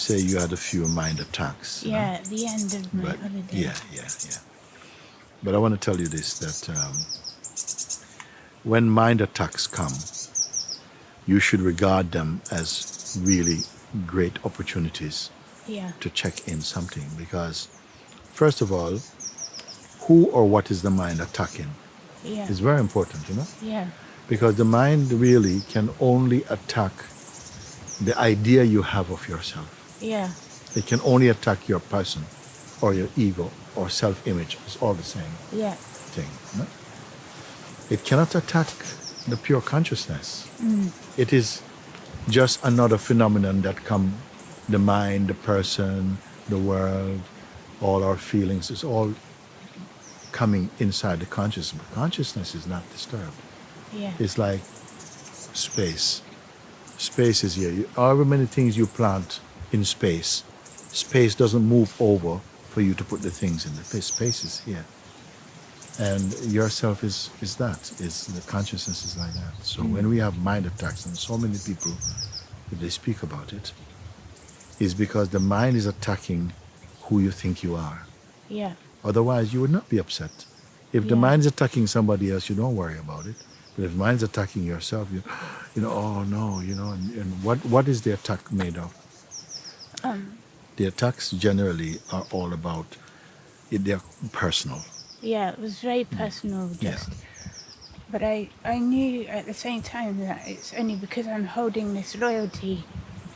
Say you had a few mind attacks. Yeah, at the end of my But holiday. yeah, yeah, yeah. But I want to tell you this that um, when mind attacks come, you should regard them as really great opportunities Yeah. to check in something because, first of all, who or what is the mind attacking Yeah. is very important, you know, Yeah. because the mind really can only attack the idea you have of yourself. Yeah. It can only attack your person or your ego or self image. It's all the same Yeah. thing. no? It cannot attack the pure consciousness. Mm. It is just another phenomenon that come the mind, the person, the world, all our feelings is all coming inside the consciousness. But consciousness is not disturbed. Yeah. It's like space. Space is here. You, however many things you plant in space, space doesn't move over for you to put the things in. The space is here. And yourself is, is that. Is the consciousness is like that. So when we have mind attacks, and so many people, they speak about it, is because the mind is attacking who you think you are. Yeah. Otherwise, you would not be upset. If the Yeah. mind's attacking somebody else, you don't worry about it. But if mind's attacking yourself, you, you know, oh no, you know, and, and what, what is the attack made of? Um. The attacks generally are all about, they're personal. Yeah. It was very personal. Mm. Yeah. But I, I knew at the same time that it's only because I'm holding this loyalty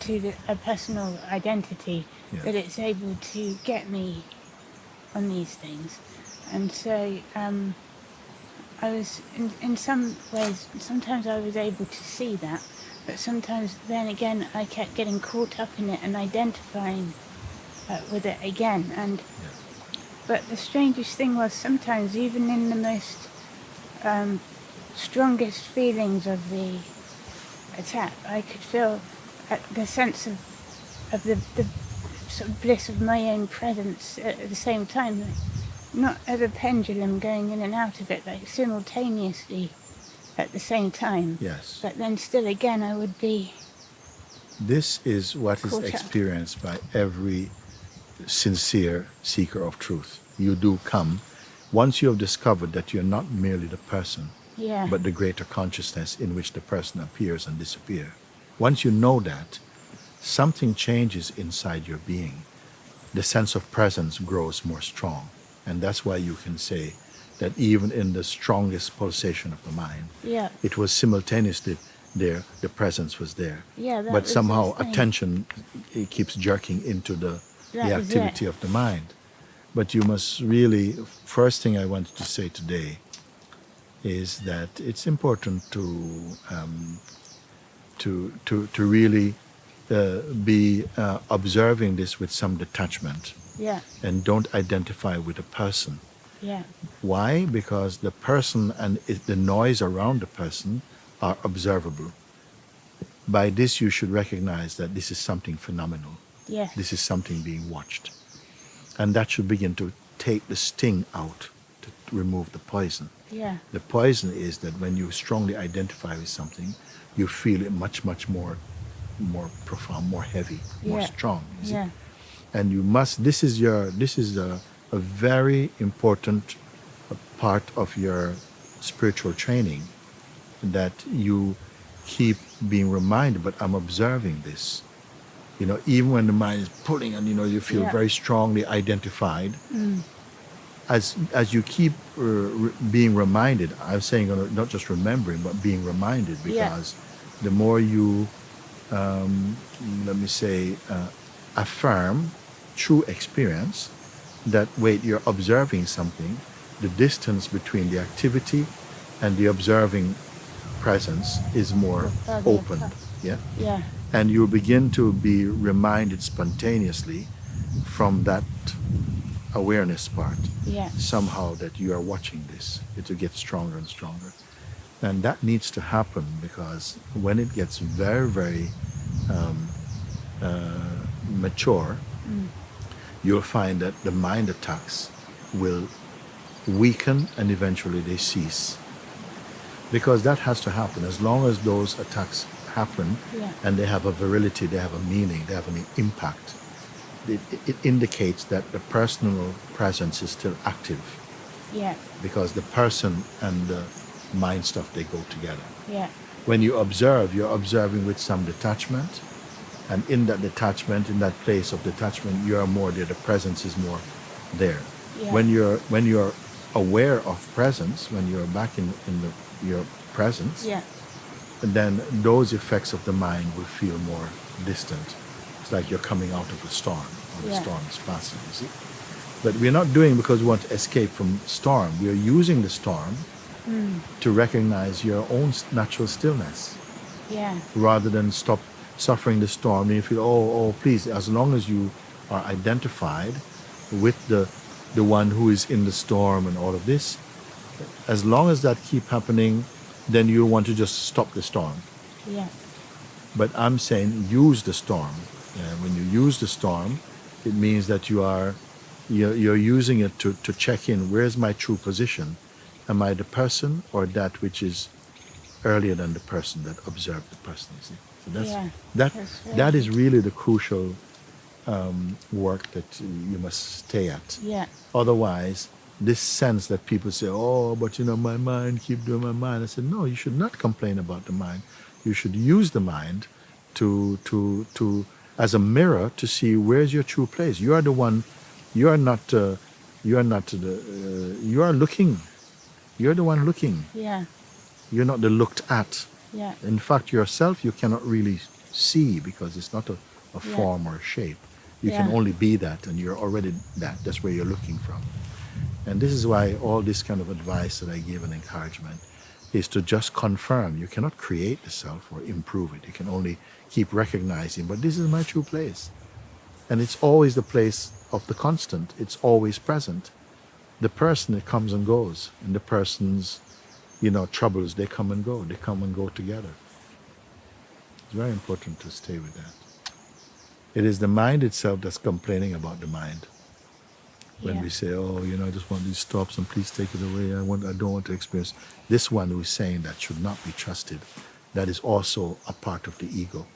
to the, a personal identity Yeah. that it's able to get me on these things. And so um, I was, in, in some ways, sometimes I was able to see that, but sometimes then again I kept getting caught up in it and identifying uh, with it again. And But the strangest thing was sometimes, even in the most um, strongest feelings of the attack, I could feel uh, the sense of of the, the sort of bliss of my own presence at the same time, like, not as a pendulum going in and out of it, like simultaneously at the same time. Yes. But then still again, I would be This is what is experienced by every sincere seeker of truth. You do come once you have discovered that you're not merely the person, yeah but the greater consciousness in which the person appears and disappears. Once you know that, something changes inside your being. The sense of presence grows more strong. And that's why you can say that even in the strongest pulsation of the mind, yeah it was simultaneously there, the presence was there. yeah. But somehow attention it keeps jerking into the, That the activity of the mind. But you must really, first thing I wanted to say today is that it's important to um, to to to really uh, be uh, observing this with some detachment Yeah and don't identify with a person. Yeah Why? Because the person and it, the noise around the person are observable. By this, you should recognize that this is something phenomenal. yeah This is something being watched. And that should begin to take the sting out, to remove the poison. yeah The poison is that when you strongly identify with something, you feel it much, much more, more profound, more heavy, more Yeah. strong. yeah and you must this is your this is a, a very important part of your spiritual training that you keep being reminded but i'm observing this you know even when the mind is pulling and you know you feel Yeah. very strongly identified as as you keep uh, re- being reminded i'm saying uh, not just remembering but being reminded Yeah. because the more you um, let me say uh, affirm true experience that wait you're observing something the distance between the activity and the observing presence is more opened yeah? Yeah. And you'll begin to be reminded spontaneously from that awareness part yeah. somehow that you are watching this. It will get stronger and stronger. And that needs to happen because when it gets very very um, uh, mature you'll find that the mind attacks will weaken and eventually they cease because that has to happen as long as those attacks happen Yeah. and they have a virility, they have a meaning, they have an impact. It, it indicates that the personal presence is still active Yeah. because the person and the mind stuff they go together. Yeah. When you observe, you're observing with some detachment, and in that detachment, in that place of detachment, you are more there. The presence is more there. Yeah. When you're when you're aware of presence, when you're back in in the, your presence, Yeah. then those effects of the mind will feel more distant. It's like you're coming out of a storm, or the Yeah. storm is passing. You see, but we're not doing because we want to escape from storm. We are using the storm hmm. to recognize your own natural stillness Yeah. rather than stop suffering the storm and you feel oh oh please as long as you are identified with the the one who is in the storm and all of this as long as that keep happening then you want to just stop the storm. Yeah. but i'm saying use the storm. Uh, when you use the storm it means that you are you're, you're using it to, to check in. Where's my true position? Am i the person or that which is earlier than the person that observed the person you see. So that's Yeah, that that's that is really the crucial um, work that you must stay at. Yeah. otherwise this sense that people say oh but you know my mind keep doing my mind. I said no you should not complain about the mind. You should use the mind to to to as a mirror to see where's your true place. You are the one you are not uh, you are not the uh, you are looking. You're the one looking. Yeah. You're not the looked at Yeah. in fact, yourself you cannot really see because it's not a, a Yeah. form or a shape. You can only be that, and you're already that. That's where you're looking from. And this is why all this kind of advice that I give and encouragement is to just confirm. You cannot create the self or improve it. You can only keep recognizing, but this is my true place. And it's always the place of the constant, it's always present. The person, it comes and goes. And the person's you know, troubles, they come and go. They come and go together. It's very important to stay with that. It is the mind itself that's complaining about the mind. When Yeah. we say, "Oh, you know, I just want these stops and please take it away. I want, I don't want to experience." This one who is saying that should not be trusted. That is also a part of the ego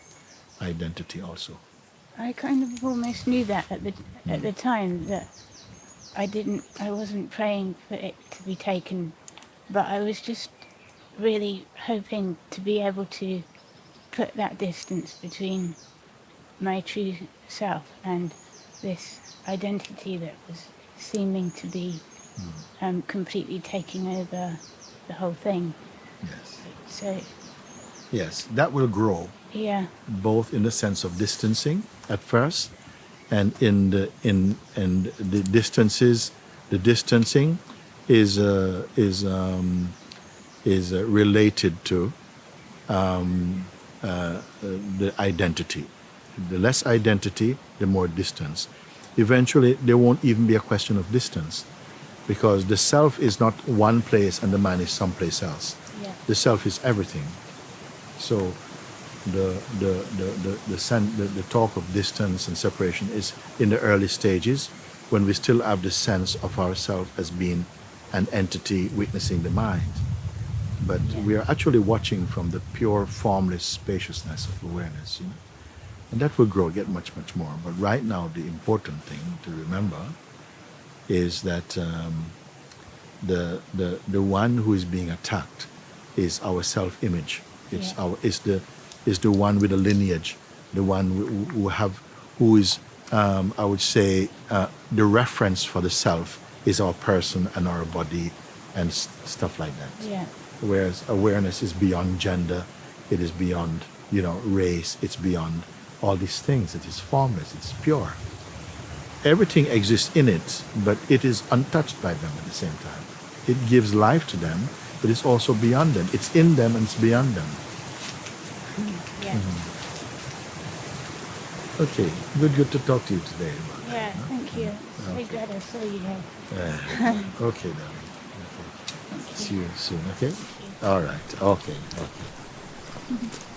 identity, also. I kind of almost knew that at the at the hmm. time that I didn't I wasn't praying for it to be taken, but I was just really hoping to be able to put that distance between my true self and this identity that was seeming to be um, completely taking over the whole thing. Yes. So Yes, that will grow. yeah, both in the sense of distancing at first and in the in and the distances the distancing is uh, is um, is uh, related to um, uh, the identity. The less identity the more distance. Eventually there won't even be a question of distance because the self is not one place and the man is someplace else. Yeah, the self is everything. So the the the the, the, sen- the the talk of distance and separation is in the early stages when we still have the sense of ourself as being an entity witnessing the mind. But we are actually watching from the pure formless spaciousness of awareness you know. And that will grow get much much more. But right now the important thing to remember is that um, the the the one who is being attacked is our self image it's Yeah. our is the is the one with the lineage the one who, who have who is um, I would say uh, the reference for the self is our person and our body and s- stuff like that. Yeah, whereas awareness is beyond gender it is beyond you know race it's beyond all these things. It is formless it's pure. Everything exists in it but it is untouched by them at the same time. It gives life to them but it's also beyond them. It's in them and it's beyond them. Yeah. Mm-hmm. okay good good to talk to you today about that, Yeah? Thank you. Okay. glad I saw you here. Yeah. okay then okay. See you soon okay all right okay okay